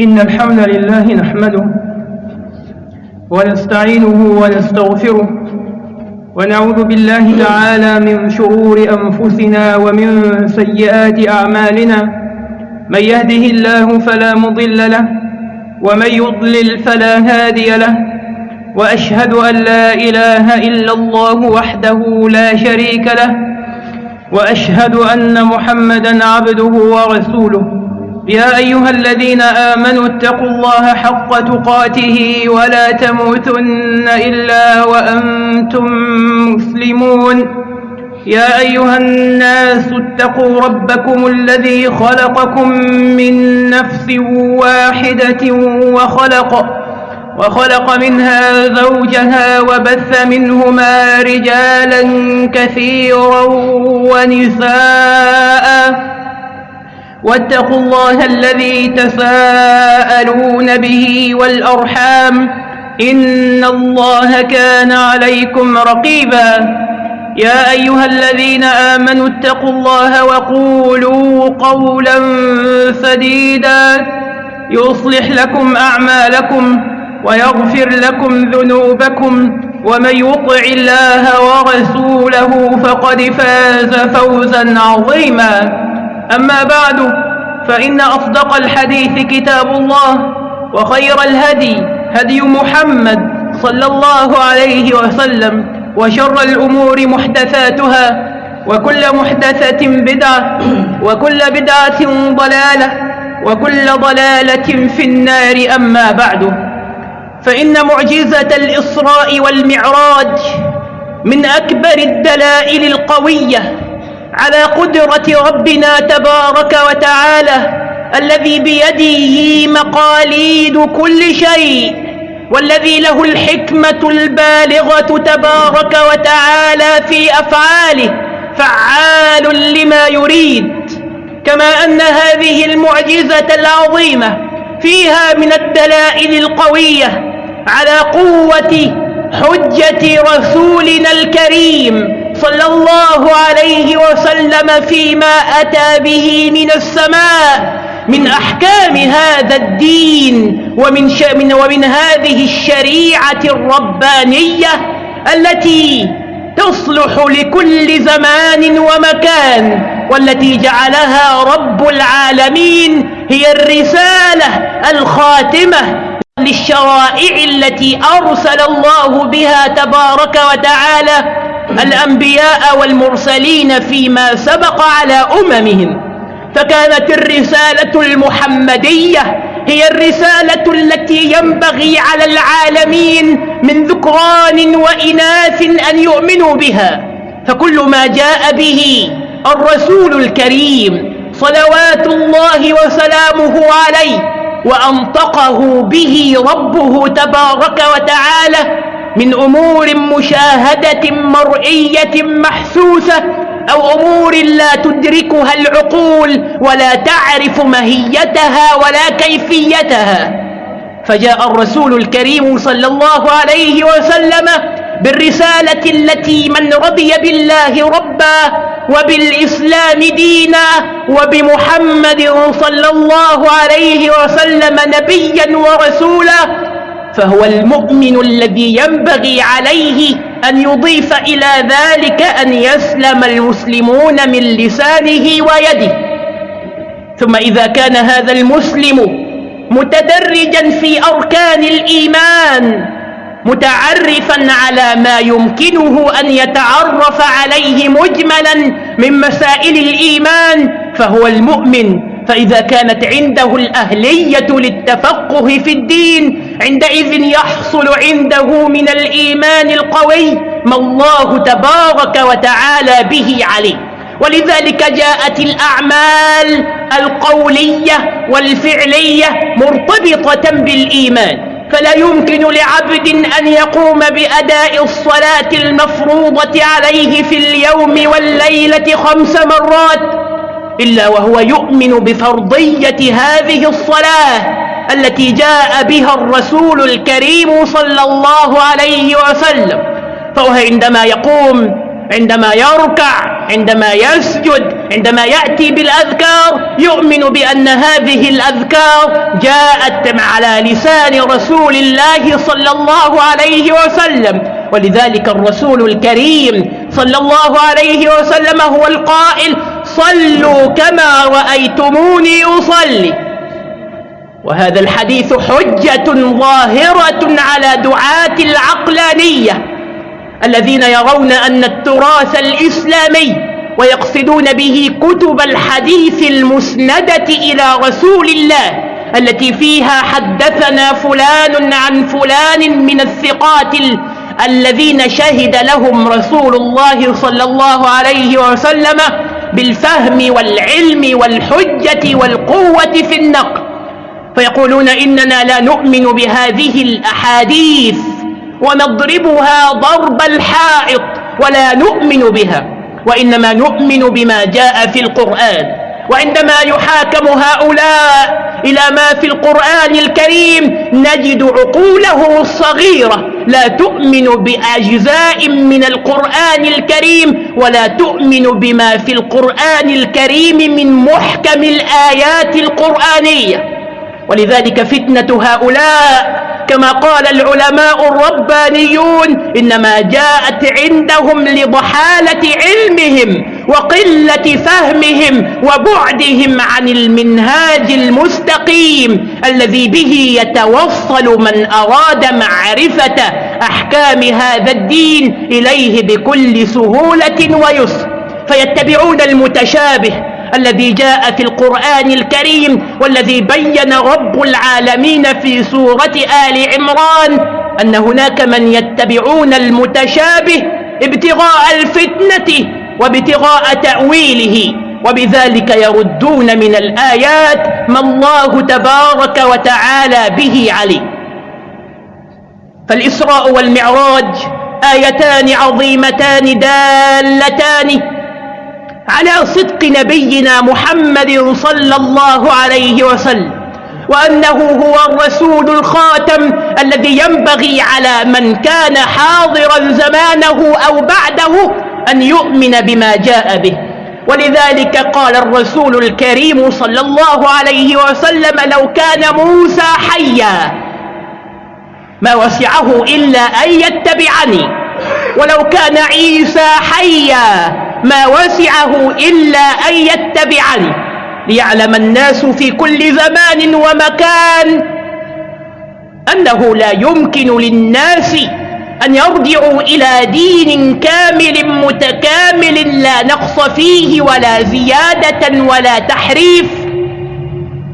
إن الحمد لله نحمده ونستعينه ونستغفره ونعوذ بالله تعالى من شرور أنفسنا ومن سيئات أعمالنا. من يهده الله فلا مضل له ومن يضلل فلا هادي له. وأشهد أن لا إله إلا الله وحده لا شريك له. وأشهد أن محمدا عبده ورسوله. يا أيها الذين آمنوا اتقوا الله حق تقاته ولا تموتن إلا وأنتم مسلمون. يا أيها الناس اتقوا ربكم الذي خلقكم من نفس واحدة وخلق وخلق منها زوجها وبث منهما رجالا كثيرا ونساء. واتقوا الله الذي تساءلون به والأرحام إن الله كان عليكم رقيبا يا أيها الذين آمنوا اتقوا الله وقولوا قولا سديدا يصلح لكم أعمالكم ويغفر لكم ذنوبكم ومن يطع الله ورسوله فقد فاز فوزا عظيما أما بعد فإن أصدق الحديث كتاب الله وخير الهدي هدي محمد صلى الله عليه وسلم وشر الأمور محدثاتها وكل محدثة بدعة وكل بدعة ضلالة وكل ضلالة في النار أما بعد. فإن معجزة الإسراء والمعراج من أكبر الدلائل القوية على قدرة ربنا تبارك وتعالى الذي بيده مقاليد كل شيء والذي له الحكمة البالغة تبارك وتعالى في أفعاله فعال لما يريد. كما أن هذه المعجزة العظيمة فيها من الدلائل القوية على قوة حجة رسولنا الكريم صلى الله عليه وسلم فيما أتى به من السماء من أحكام هذا الدين ومن, من ومن هذه الشريعة الربانية التي تصلح لكل زمان ومكان والتي جعلها رب العالمين هي الرسالة الخاتمة للشرائع التي أرسل الله بها تبارك وتعالى الأنبياء والمرسلين فيما سبق على أممهم. فكانت الرسالة المحمدية هي الرسالة التي ينبغي على العالمين من ذكران وإناث أن يؤمنوا بها. فكل ما جاء به الرسول الكريم صلوات الله وسلامه عليه وأنطقه به ربه تبارك وتعالى من أمور مشاهدة مرئية محسوسة أو أمور لا تدركها العقول ولا تعرف ماهيتها ولا كيفيتها. فجاء الرسول الكريم صلى الله عليه وسلم بالرسالة التي من رضي بالله ربا وبالإسلام دينا وبمحمد صلى الله عليه وسلم نبيا ورسولا فهو المؤمن الذي ينبغي عليه أن يضيف إلى ذلك أن يسلم المسلمون من لسانه ويده. ثم إذا كان هذا المسلم متدرجا في أركان الإيمان متعرفا على ما يمكنه أن يتعرف عليه مجملا من مسائل الإيمان فهو المؤمن. فإذا كانت عنده الأهلية للتفقه في الدين عندئذ يحصل عنده من الإيمان القوي ما الله تبارك وتعالى به عليه. ولذلك جاءت الأعمال القولية والفعلية مرتبطة بالإيمان. فلا يمكن لعبد أن يقوم بأداء الصلاة المفروضة عليه في اليوم والليلة خمس مرات إلا وهو يؤمن بفرضية هذه الصلاة. التي جاء بها الرسول الكريم صلى الله عليه وسلم. فهو عندما يقوم عندما يركع عندما يسجد عندما يأتي بالأذكار يؤمن بأن هذه الأذكار جاءت على لسان رسول الله صلى الله عليه وسلم. ولذلك الرسول الكريم صلى الله عليه وسلم هو القائل صلوا كما رأيتموني أصلي. وهذا الحديث حجة ظاهرة على دعاة العقلانية الذين يرون أن التراث الإسلامي ويقصدون به كتب الحديث المسندة إلى رسول الله التي فيها حدثنا فلان عن فلان من الثقات الذين شهد لهم رسول الله صلى الله عليه وسلم بالفهم والعلم والحجة والقوة في النقل. فيقولون إننا لا نؤمن بهذه الأحاديث ونضربها ضرب الحائط ولا نؤمن بها وإنما نؤمن بما جاء في القرآن وعندما يحاكم هؤلاء إلى ما في القرآن الكريم نجد عقوله الصغيرة لا تؤمن بأجزاء من القرآن الكريم ولا تؤمن بما في القرآن الكريم من محكم الآيات القرآنية. ولذلك فتنة هؤلاء كما قال العلماء الربانيون إنما جاءت عندهم لضحالة علمهم وقلة فهمهم وبعدهم عن المنهاج المستقيم الذي به يتوصل من أراد معرفة أحكام هذا الدين إليه بكل سهولة ويسر. فيتبعون المتشابه الذي جاء في القرآن الكريم والذي بين رب العالمين في سورة آل عمران أن هناك من يتبعون المتشابه ابتغاء الفتنة وابتغاء تأويله وبذلك يردون من الآيات ما الله تبارك وتعالى به عليه. فالإسراء والمعراج آيتان عظيمتان دالتان على صدق نبينا محمد صلى الله عليه وسلم وأنه هو الرسول الخاتم الذي ينبغي على من كان حاضرا زمانه أو بعده أن يؤمن بما جاء به. ولذلك قال الرسول الكريم صلى الله عليه وسلم لو كان موسى حيا ما وسعه إلا أن يتبعني ولو كان عيسى حيا ما وسعه إلا أن يتبعني. ليعلم الناس في كل زمان ومكان أنه لا يمكن للناس أن يرجعوا إلى دين كامل متكامل لا نقص فيه ولا زيادة ولا تحريف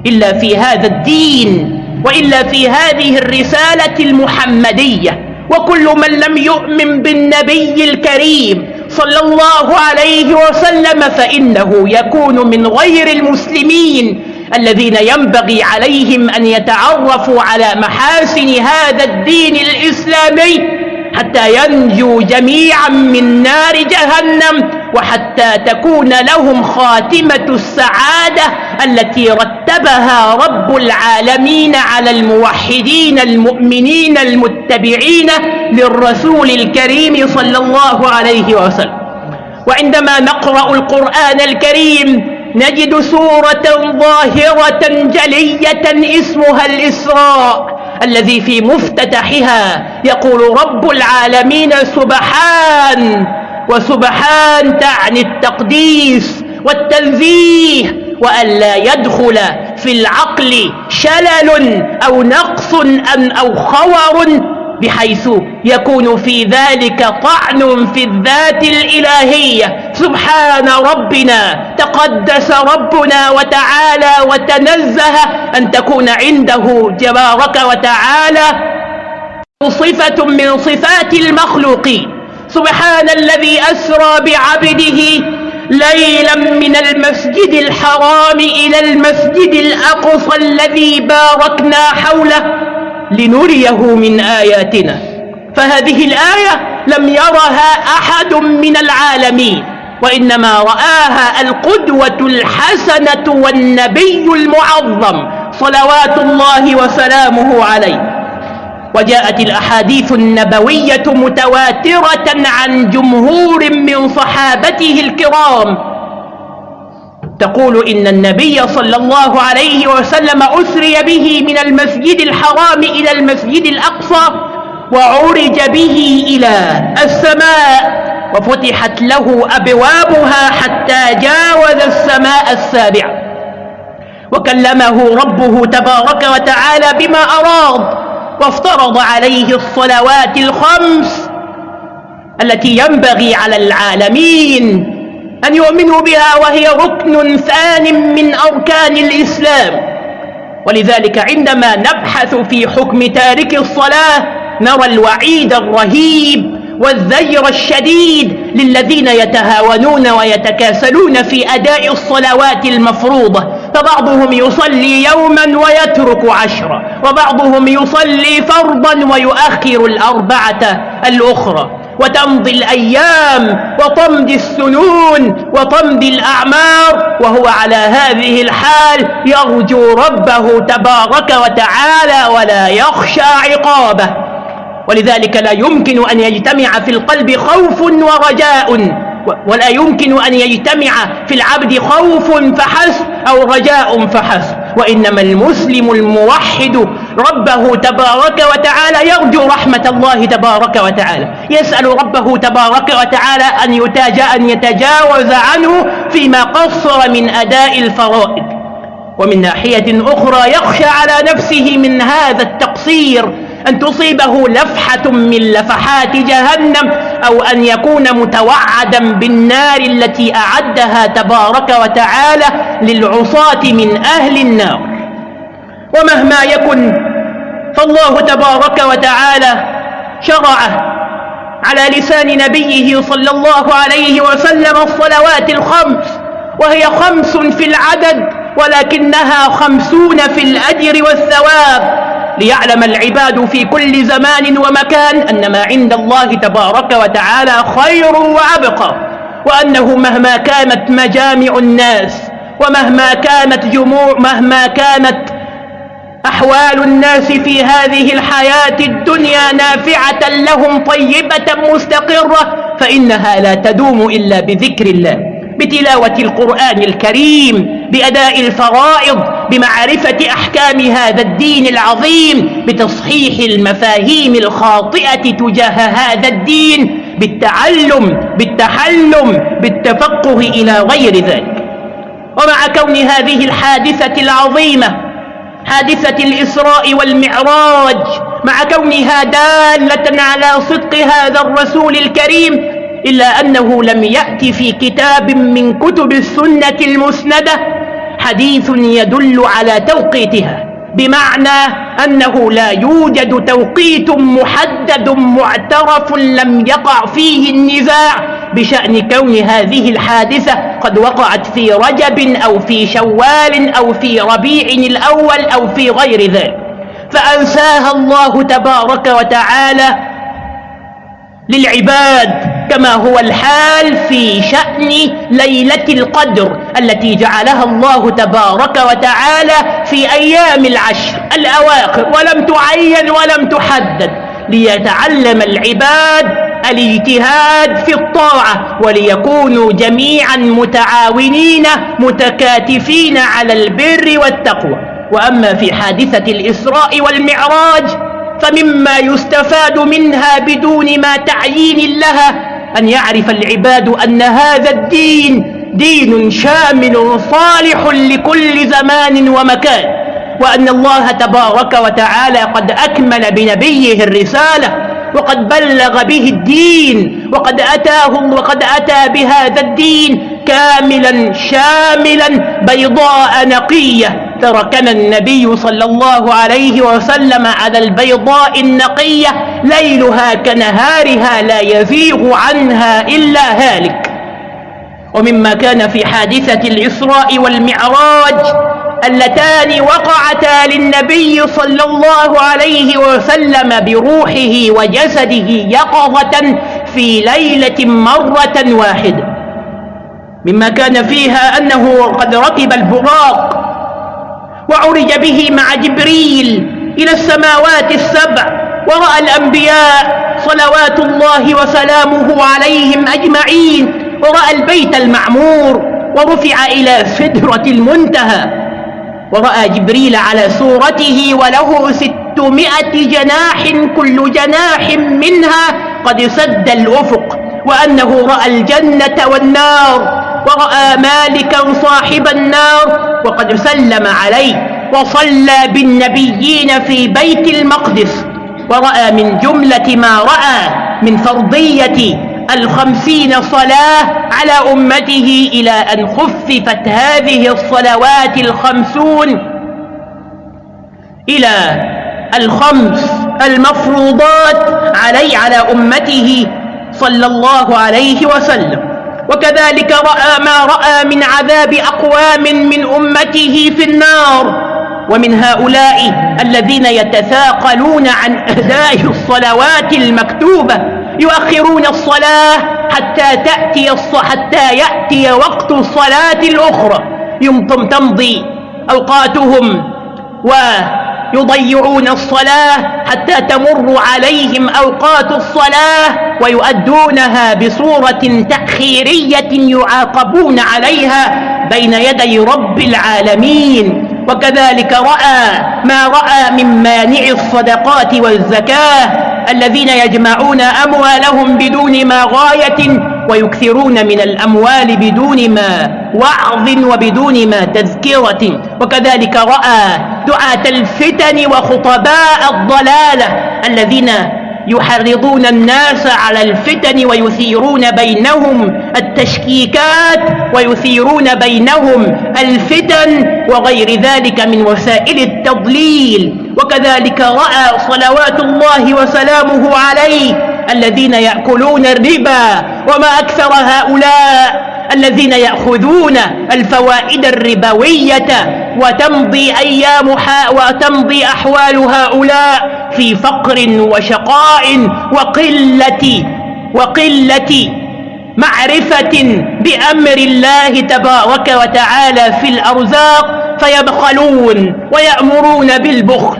إلا في هذا الدين وإلا في هذه الرسالة المحمدية. وكل من لم يؤمن بالنبي الكريم صلى الله عليه وسلم فإنه يكون من غير المسلمين الذين ينبغي عليهم أن يتعرفوا على محاسن هذا الدين الإسلامي حتى ينجوا جميعا من نار جهنم وحتى تكون لهم خاتمة السعادة التي رتبها رب العالمين على الموحدين المؤمنين المتبعين للرسول الكريم صلى الله عليه وسلم. وعندما نقرأ القرآن الكريم نجد سورة ظاهرة جلية اسمها الإسراء الذي في مفتتحها يقول رب العالمين سبحان وسبحان تعني التقديس والتنزيه وأن لا يدخل في العقل شلل أو نقص أم أو خور بحيث يكون في ذلك طعن في الذات الإلهية. سبحان ربنا تقدس ربنا وتعالى وتنزه أن تكون عنده جبارك وتعالى صفة من صفات المخلوقين. سبحان الذي أسرى بعبده ليلا من المسجد الحرام إلى المسجد الأقصى الذي باركنا حوله لنريه من آياتنا. فهذه الآية لم يرها أحد من العالمين وإنما رآها القدوة الحسنة والنبي المعظم صلوات الله وسلامه عليه. وجاءت الأحاديث النبوية متواترة عن جمهور من صحابته الكرام. تقول إن النبي صلى الله عليه وسلم أسري به من المسجد الحرام إلى المسجد الأقصى وعرج به إلى السماء وفتحت له أبوابها حتى جاوز السماء السابعة وكلمه ربه تبارك وتعالى بما أراد. وافترض عليه الصلوات الخمس التي ينبغي على العالمين أن يؤمنوا بها وهي ركن ثان من أركان الإسلام. ولذلك عندما نبحث في حكم تارك الصلاة نرى الوعيد الرهيب والزجر الشديد للذين يتهاونون ويتكاسلون في أداء الصلوات المفروضة. فبعضهم يصلي يوما ويترك عشرة وبعضهم يصلي فرضا ويؤخر الأربعة الأخرى. وتمضي الأيام وتمضي السنون وتمضي الأعمار وهو على هذه الحال يرجو ربه تبارك وتعالى ولا يخشى عقابه. ولذلك لا يمكن أن يجتمع في القلب خوف ورجاء. ولا يمكن أن يجتمع في العبد خوف فحسب أو رجاء فحسب. وإنما المسلم الموحد ربه تبارك وتعالى يرجو رحمة الله تبارك وتعالى. يسأل ربه تبارك وتعالى أن, أن يتجاوز عنه فيما قصر من أداء الفرائض. ومن ناحية أخرى يخشى على نفسه من هذا التقصير أن تصيبه لفحة من لفحات جهنم أو أن يكون متوعدا بالنار التي أعدها تبارك وتعالى للعصاة من أهل النار. ومهما يكن فالله تبارك وتعالى شرع على لسان نبيه صلى الله عليه وسلم الصلوات الخمس وهي خمس في العدد ولكنها خمسون في الأجر والثواب. ليعلم العباد في كل زمان ومكان أن ما عند الله تبارك وتعالى خير وأبقى وأنه مهما كانت مجامع الناس ومهما كانت جموع مهما كانت أحوال الناس في هذه الحياة الدنيا نافعة لهم طيبة مستقرة فإنها لا تدوم إلا بذكر الله بتلاوة القرآن الكريم بأداء الفرائض بمعرفة أحكام هذا الدين العظيم بتصحيح المفاهيم الخاطئة تجاه هذا الدين بالتعلم بالتحلم بالتفقه إلى غير ذلك. ومع كون هذه الحادثة العظيمة حادثة الإسراء والمعراج مع كونها دالة على صدق هذا الرسول الكريم إلا أنه لم يأت في كتاب من كتب السنة المسندة حديث يدل على توقيتها بمعنى أنه لا يوجد توقيت محدد معترف لم يقع فيه النزاع بشأن كون هذه الحادثة قد وقعت في رجب أو في شوال أو في ربيع الأول أو في غير ذلك. فأنساها الله تبارك وتعالى للعباد كما هو الحال في شأن ليلة القدر التي جعلها الله تبارك وتعالى في أيام العشر الأواخر. ولم تعين ولم تحدد. ليتعلم العباد الاجتهاد في الطاعة وليكونوا جميعا متعاونين متكاتفين على البر والتقوى. وأما في حادثة الإسراء والمعراج فمما يستفاد منها بدون ما تعيين لها أن يعرف العباد أن هذا الدين دين شامل صالح لكل زمان ومكان وأن الله تبارك وتعالى قد أكمل بنبيه الرسالة وقد بلغ به الدين وقد أتاه وقد أتى بهذا الدين كاملا شاملا بيضاء نقية. تركنا النبي صلى الله عليه وسلم على البيضاء النقية ليلها كنهارها لا يزيغ عنها إلا هالك. ومما كان في حادثة الإسراء والمعراج اللتان وقعتا للنبي صلى الله عليه وسلم بروحه وجسده يقظة في ليلة مرة واحدة. مما كان فيها أنه قد ركب البراق وعرج به مع جبريل إلى السماوات السبع ورأى الأنبياء صلوات الله وسلامه عليهم أجمعين ورأى البيت المعمور ورفع إلى سدرة المنتهى ورأى جبريل على صورته وله ستمائة جناح كل جناح منها قد سد الأفق وأنه رأى الجنة والنار. ورأى مالكا صاحب النار وقد سلم عليه وصلى بالنبيين في بيت المقدس ورأى من جملة ما رأى من فرضية الخمسين صلاة على أمته إلى أن خففت هذه الصلوات الخمسون إلى الخمس المفروضات علي على أمته صلى الله عليه وسلم. وكذلك رأى ما رأى من عذاب أقوام من أمته في النار. ومن هؤلاء الذين يتثاقلون عن أداء الصلوات المكتوبة يؤخرون الصلاة حتى تأتي حتى يأتي وقت الصلاة الأخرى. يمكن تمضي أوقاتهم ويضيعون الصلاة حتى تمر عليهم أوقات الصلاة ويؤدونها بصورة تأخيرية يعاقبون عليها بين يدي رب العالمين. وكذلك رأى ما رأى من مانع الصدقات والزكاة الذين يجمعون أموالهم بدون ما غاية ويكثرون من الأموال بدون ما وعظ وبدون ما تذكرة. وكذلك رأى دعاة الفتن وخطباء الضلالة الذين يحرضون الناس على الفتن ويثيرون بينهم التشكيكات ويثيرون بينهم الفتن وغير ذلك من وسائل التضليل. وكذلك رأى صلوات الله وسلامه عليه الذين يأكلون الربا وما أكثر هؤلاء الذين يأخذون الفوائد الربوية وتمضي أيام وتمضي أحوال هؤلاء في فقر وشقاء وقلة وقلة معرفة بأمر الله تبارك وتعالى في الأرزاق فيبخلون ويأمرون بالبخل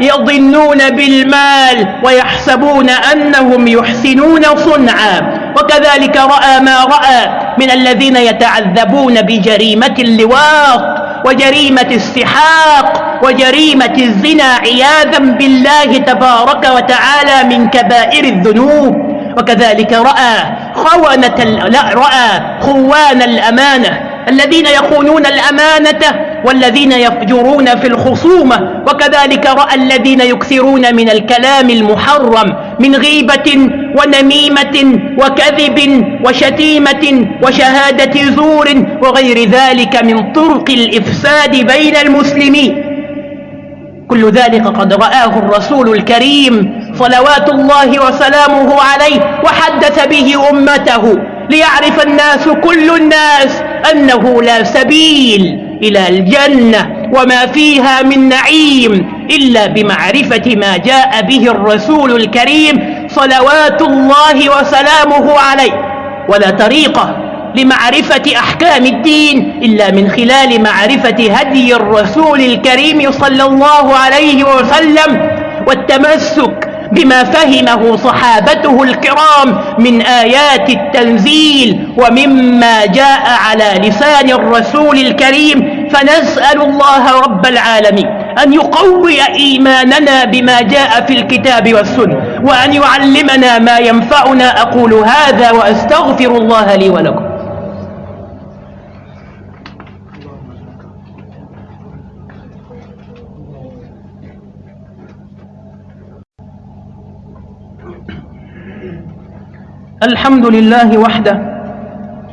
ويظنون بالمال ويحسبون أنهم يحسنون صنعا. وكذلك رأى ما رأى من الذين يتعذبون بجريمة اللواط وجريمة السحاق وجريمة الزنا عياذا بالله تبارك وتعالى من كبائر الذنوب. وكذلك رأى خونة لا رأى خوان الأمانة الذين يخونون الأمانة والذين يفجرون في الخصومة وكذلك رأى الذين يكثرون من الكلام المحرم من غيبة ونميمة وكذب وشتيمة وشهادة زور وغير ذلك من طرق الإفساد بين المسلمين. كل ذلك قد رآه الرسول الكريم صلوات الله وسلامه عليه وحدث به أمته. ليعرف الناس كل الناس أنه لا سبيل. إلى الجنة وما فيها من نعيم إلا بمعرفة ما جاء به الرسول الكريم صلوات الله وسلامه عليه. ولا طريقة لمعرفة أحكام الدين إلا من خلال معرفة هدي الرسول الكريم صلى الله عليه وسلم والتمسك بما فهمه صحابته الكرام من آيات التنزيل ومما جاء على لسان الرسول الكريم فنسأل الله رب العالمين أن يقوي إيماننا بما جاء في الكتاب والسنة وأن يعلمنا ما ينفعنا. أقول هذا وأستغفر الله لي ولكم. الحمد لله وحده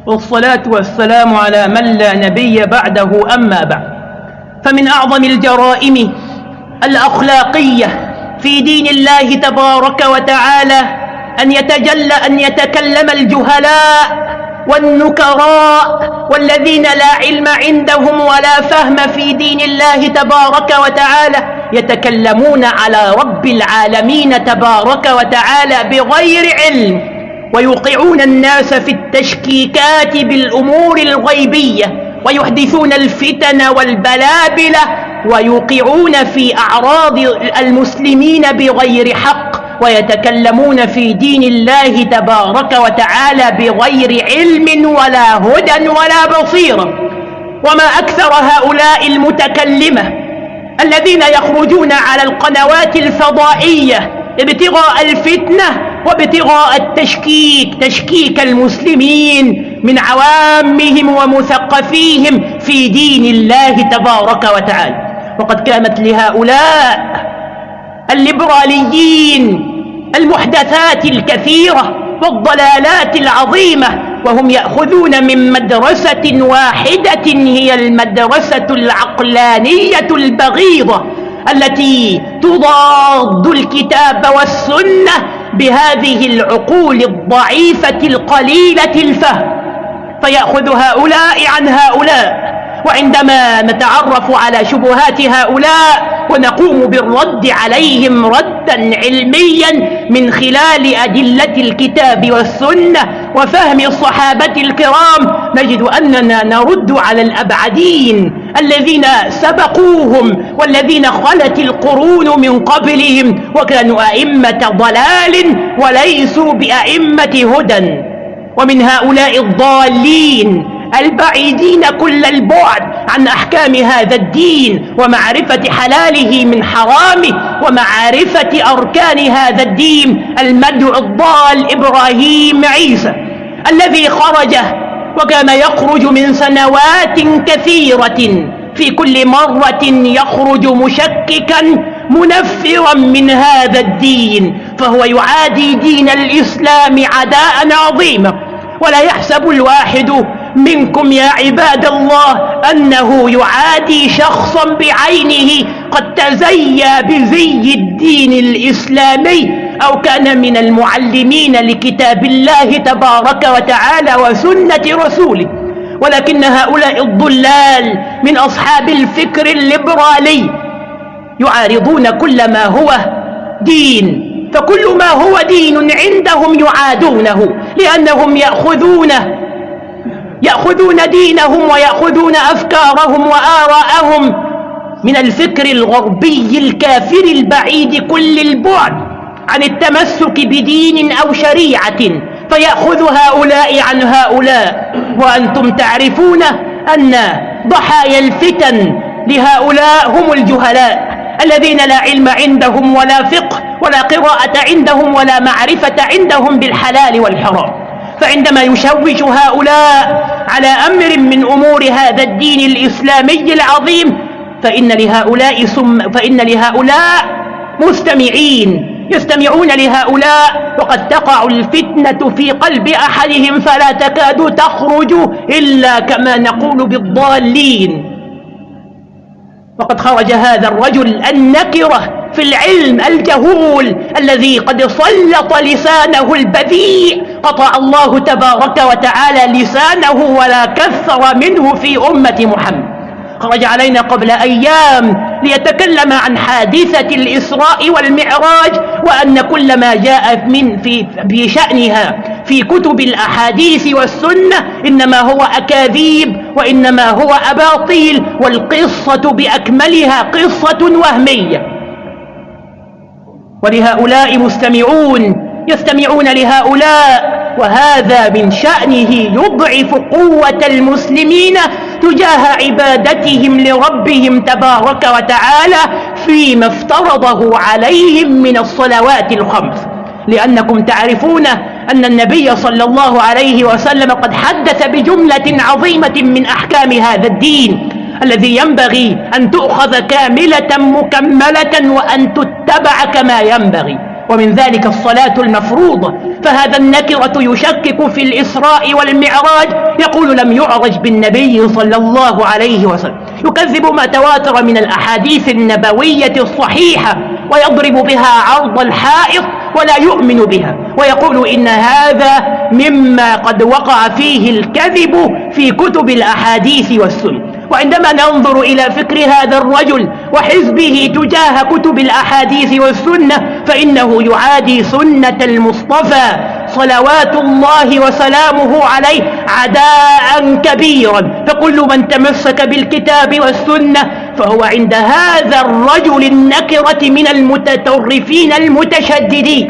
والصلاة والسلام على من لا نبي بعده أما بعد. فمن أعظم الجرائم الأخلاقية في دين الله تبارك وتعالى أن يتجلى أن يتكلم الجهلاء والنكراء والذين لا علم عندهم ولا فهم في دين الله تبارك وتعالى يتكلمون على رب العالمين تبارك وتعالى بغير علم. ويوقعون الناس في التشكيكات بالأمور الغيبية ويحدثون الفتن والبلابلة ويوقعون في أعراض المسلمين بغير حق ويتكلمون في دين الله تبارك وتعالى بغير علم ولا هدى ولا بصيرة وما أكثر هؤلاء المتكلمة الذين يخرجون على القنوات الفضائية ابتغاء الفتنة وابتغاء التشكيك تشكيك المسلمين من عوامهم ومثقفيهم في دين الله تبارك وتعالى. وقد كانت لهؤلاء الليبراليين المحدثات الكثيرة والضلالات العظيمة وهم يأخذون من مدرسة واحدة هي المدرسة العقلانية البغيضة التي تضاد الكتاب والسنة بهذه العقول الضعيفة القليلة الفهم فيأخذ هؤلاء عن هؤلاء. وعندما نتعرف على شبهات هؤلاء ونقوم بالرد عليهم ردا علميا من خلال أدلة الكتاب والسنة وفهم الصحابة الكرام نجد أننا نرد على الأبعدين الذين سبقوهم والذين خلت القرون من قبلهم وكانوا أئمة ضلال وليسوا بأئمة هدى. ومن هؤلاء الضالين البعيدين كل البعد عن أحكام هذا الدين ومعرفة حلاله من حرامه ومعرفة أركان هذا الدين المدعو الضال إبراهيم عيسى الذي خرج وكان يخرج من سنوات كثيرة في كل مرة يخرج مشككا منفرا من هذا الدين فهو يعادي دين الإسلام عداء عظيما. ولا يحسب الواحد منكم يا عباد الله أنه يعادي شخصا بعينه قد تزيى بزي الدين الإسلامي أو كان من المعلمين لكتاب الله تبارك وتعالى وسنة رسوله. ولكن هؤلاء الضلال من أصحاب الفكر الليبرالي يعارضون كل ما هو دين. فكل ما هو دين عندهم يعادونه لأنهم يأخذون يأخذون دينهم ويأخذون أفكارهم وآراءهم من الفكر الغربي الكافر البعيد كل البعد. عن التمسك بدين أو شريعة فيأخذ هؤلاء عن هؤلاء. وأنتم تعرفون أن ضحايا الفتن لهؤلاء هم الجهلاء الذين لا علم عندهم ولا فقه ولا قراءة عندهم ولا معرفة عندهم بالحلال والحرام. فعندما يشوش هؤلاء على أمر من أمور هذا الدين الإسلامي العظيم فإن لهؤلاء, سم فإن لهؤلاء مستمعين. يستمعون لهؤلاء وقد تقع الفتنة في قلب أحدهم فلا تكاد تخرج إلا كما نقول بالضالين. وقد خرج هذا الرجل النكرة في العلم الجهول الذي قد سلط لسانه البذيء. قطع الله تبارك وتعالى لسانه ولا كثر منه في أمة محمد. خرج علينا قبل أيام ليتكلم عن حادثة الإسراء والمعراج وأن كل ما جاء من في, في شأنها في كتب الأحاديث والسنة إنما هو أكاذيب وإنما هو أباطيل والقصة بأكملها قصة وهمية. ولهؤلاء مستمعون يستمعون لهؤلاء وهذا من شأنه يضعف قوة المسلمين تجاه عبادتهم لربهم تبارك وتعالى فيما افترضه عليهم من الصلوات الخمس. لأنكم تعرفون أن النبي صلى الله عليه وسلم قد حدث بجملة عظيمة من أحكام هذا الدين الذي ينبغي أن تؤخذ كاملة مكملة وأن تتبع كما ينبغي. ومن ذلك الصلاة المفروضة. فهذا النكرة يشكك في الإسراء والمعراج. يقول لم يعرج بالنبي صلى الله عليه وسلم. يكذب ما تواتر من الأحاديث النبوية الصحيحة ويضرب بها عرض الحائط ولا يؤمن بها. ويقول إن هذا مما قد وقع فيه الكذب في كتب الأحاديث والسنة. وعندما ننظر إلى فكر هذا الرجل وحزبه تجاه كتب الأحاديث والسنة فإنه يعادي سنة المصطفى صلوات الله وسلامه عليه عداء كبيرا. فكل من تمسك بالكتاب والسنة فهو عند هذا الرجل النكرة من المتطرفين المتشددين.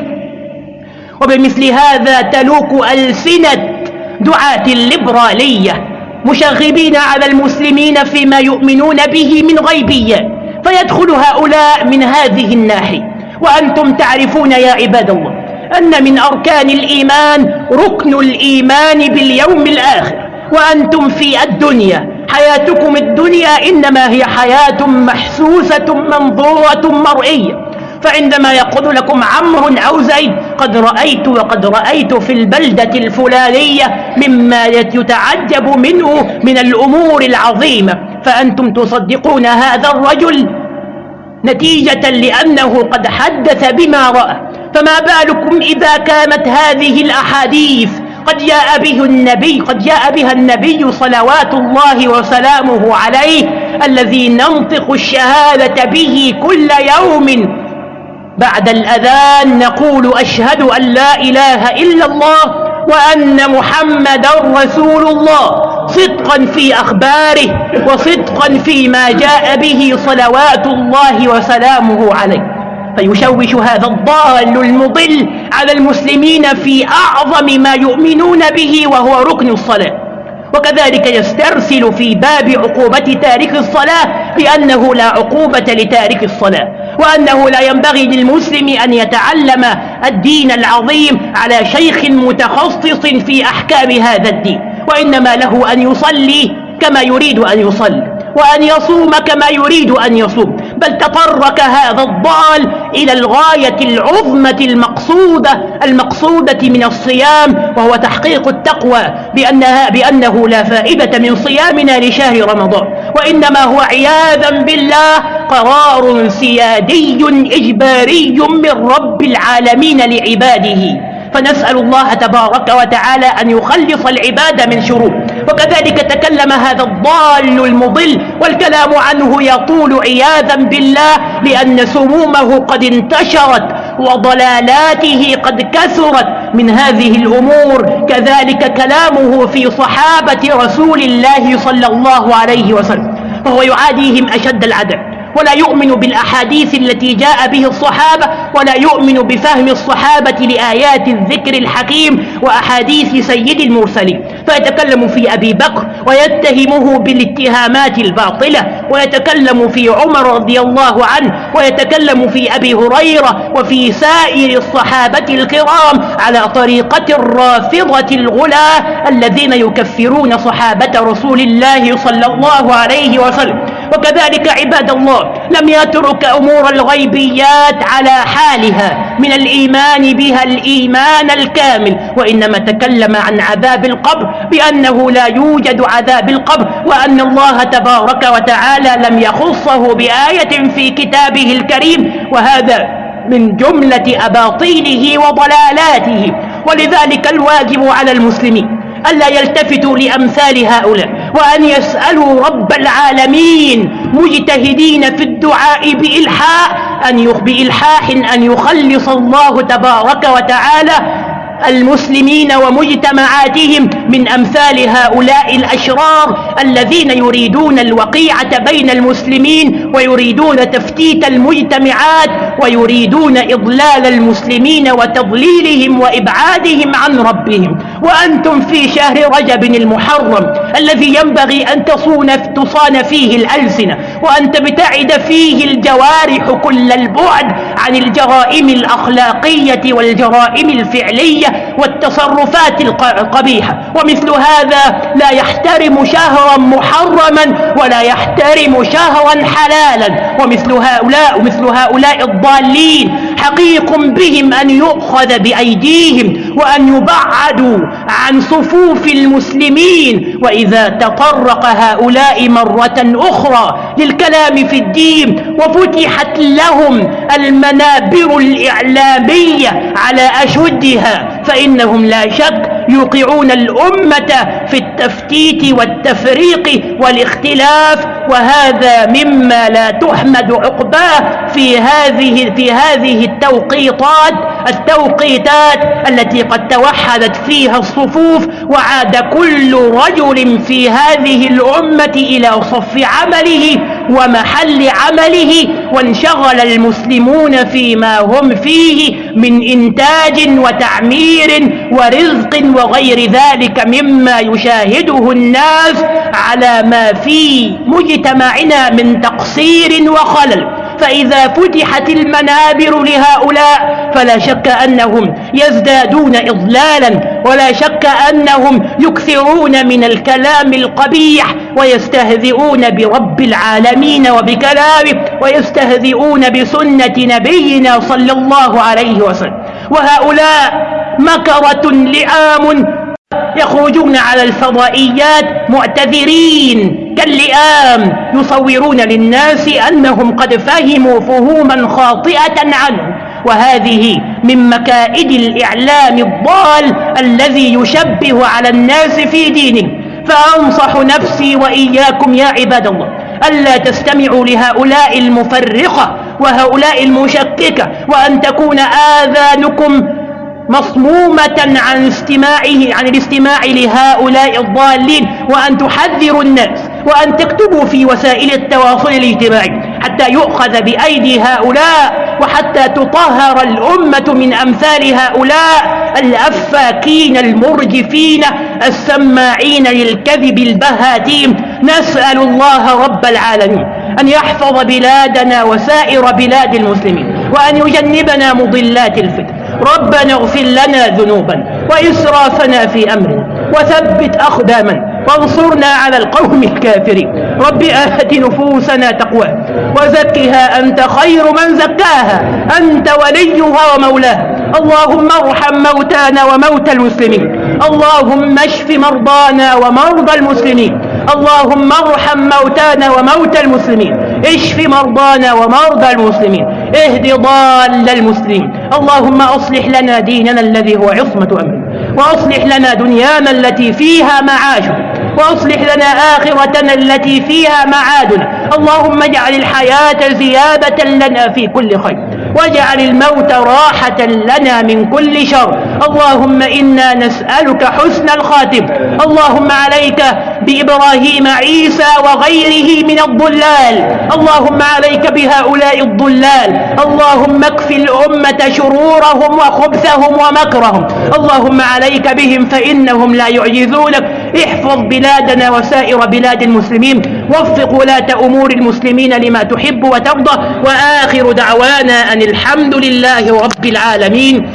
وبمثل هذا تلوك ألسنة دعاة الليبرالية مشغبين على المسلمين فيما يؤمنون به من غيبية فيدخل هؤلاء من هذه الناحية. وأنتم تعرفون يا عباد الله أن من أركان الإيمان ركن الإيمان باليوم الآخر. وأنتم في الدنيا. حياتكم الدنيا إنما هي حياة محسوسة منظورة مرئية. فعندما يقول لكم عمرو أو زيد قد رأيت وقد رأيت في البلدة الفلانية مما يتعجب منه من الأمور العظيمة فأنتم تصدقون هذا الرجل نتيجة لأنه قد حدث بما رأى. فما بالكم إذا كانت هذه الأحاديث؟ قد جاء به النبي قد جاء بها النبي صلوات الله وسلامه عليه الذي ننطق الشهادة به كل يوم بعد الأذان نقول أشهد أن لا إله إلا الله وأن محمدا رسول الله صدقا في أخباره وصدقا فيما جاء به صلوات الله وسلامه عليه. فيشوش هذا الضال المضل على المسلمين في أعظم ما يؤمنون به وهو ركن الصلاة. وكذلك يسترسل في باب عقوبة تارك الصلاة بأنه لا عقوبة لتارك الصلاة وأنه لا ينبغي للمسلم أن يتعلم الدين العظيم على شيخ متخصص في أحكام هذا الدين وإنما له أن يصلي كما يريد أن يصلي وأن يصوم كما يريد أن يصوم بل تطرق هذا الضال إلى الغاية العظمة المقصودة المقصودة من الصيام وهو تحقيق التقوى بأنها بأنه لا فائدة من صيامنا لشهر رمضان. وإنما هو عياذا بالله قرار سيادي إجباري من رب العالمين لعباده. فنسأل الله تبارك وتعالى أن يخلص العباد من شرور وكذلك تكلم هذا الضال المضل والكلام عنه يطول عياذا بالله لأن سمومه قد انتشرت وضلالاته قد كثرت من هذه الأمور. كذلك كلامه في صحابة رسول الله صلى الله عليه وسلم فهو يعاديهم أشد العدل ولا يؤمن بالأحاديث التي جاء به الصحابة ولا يؤمن بفهم الصحابة لآيات الذكر الحكيم وأحاديث سيد المرسلين. فيتكلم في أبي بكر ويتهمه بالاتهامات الباطلة ويتكلم في عمر رضي الله عنه ويتكلم في أبي هريرة وفي سائر الصحابة الكرام على طريقة الرافضة الغلاة الذين يكفرون صحابة رسول الله صلى الله عليه وسلم. وكذلك عباد الله لم يترك أمور الغيبيات على حالها من الإيمان بها الإيمان الكامل. وإنما تكلم عن عذاب القبر بأنه لا يوجد عذاب القبر وأن الله تبارك وتعالى لم يخصه بآية في كتابه الكريم. وهذا من جملة أباطيله وضلالاته. ولذلك الواجب على المسلمين ألا يلتفتوا لأمثال هؤلاء وأن يسألوا رب العالمين مجتهدين في الدعاء بإلحاح أن بإلحاح أن يخلص الله تبارك وتعالى المسلمين ومجتمعاتهم من أمثال هؤلاء الأشرار الذين يريدون الوقيعة بين المسلمين ويريدون تفتيت المجتمعات ويريدون إضلال المسلمين وتضليلهم وإبعادهم عن ربهم. وأنتم في شهر رجب المحرم الذي ينبغي أن تصون تصان فيه الألسنة وأن تبتعد فيه الجوارح كل البعد عن الجرائم الأخلاقية والجرائم الفعلية والتصرفات القبيحة. ومثل هذا لا يحترم شهرا محرما ولا يحترم شهرا حلالا. ومثل هؤلاء ومثل هؤلاء الضالين حقيق بهم أن يؤخذ بأيديهم وأن يبعدوا عن صفوف المسلمين وإذا تطرق هؤلاء مرة أخرى للكلام في الدين وفتحت لهم المنابر الإعلامية على أشدها فإنهم لا شك يوقعون الأمة في التفتيت والتفريق والاختلاف وهذا مما لا تحمد عقباه في هذه في هذه التوقيطات التوقيتات التي قد توحدت فيها الصفوف وعاد كل رجل في هذه الأمة إلى صف عمله ومحل عمله وانشغل المسلمون فيما هم فيه من إنتاج وتعمير ورزق وغير ذلك مما يشاهده الناس على ما في مجتمعنا من تقصير وخلل. فإذا فتحت المنابر لهؤلاء فلا شك أنهم يزدادون إضلالا ولا شك أنهم يكثرون من الكلام القبيح ويستهزئون برب العالمين وبكلامه ويستهزئون بسنة نبينا صلى الله عليه وسلم. وهؤلاء مكرة لئام يخرجون على الفضائيات معتذرين كاللئام يصورون للناس أنهم قد فهموا فهوما خاطئة عنه. وهذه من مكائد الإعلام الضال الذي يشبه على الناس في دينه. فأنصح نفسي وإياكم يا عباد الله ألا تستمعوا لهؤلاء المفرقة وهؤلاء المشككة وأن تكون آذانكم مصمومة عن استماعه عن الاستماع لهؤلاء الضالين وأن تحذروا الناس وأن تكتبوا في وسائل التواصل الاجتماعي حتى يؤخذ بأيدي هؤلاء وحتى تطهر الأمة من أمثال هؤلاء الأفاكين المرجفين السماعين للكذب البهاتيم نسأل الله رب العالمين أن يحفظ بلادنا وسائر بلاد المسلمين وأن يجنبنا مضلات الفتن ربنا اغفر لنا ذنوبا وإسرافنا في أمرنا وثبت أقدامنا وانصرنا على القوم الكافرين. رب آت نفوسنا تقوى وزكها أنت خير من زكاها. أنت وليها ومولاها. اللهم ارحم موتانا وموتى المسلمين. اللهم اشف مرضانا ومرضى المسلمين. اللهم ارحم موتانا وموتى المسلمين. اشف مرضانا ومرضى المسلمين. اهد ضال المسلمين. اللهم أصلح لنا ديننا الذي هو عصمة امرنا وأصلح لنا دنيانا التي فيها معاشنا وأصلح لنا آخرتنا التي فيها معادنا اللهم اجعل الحياة زيادة لنا في كل خير. واجعل الموت راحة لنا من كل شر. اللهم إنا نسألك حسن الخاتم. اللهم عليك بإبراهيم عيسى وغيره من الضلال. اللهم عليك بهؤلاء الضلال. اللهم اكف الأمة شرورهم وخبثهم ومكرهم. اللهم عليك بهم فإنهم لا يعجزونك. احفظ بلادنا وسائر بلاد المسلمين. وفق ولاة أمور المسلمين لما تحب وترضى. وآخر دعوانا أن الحمد لله رب العالمين.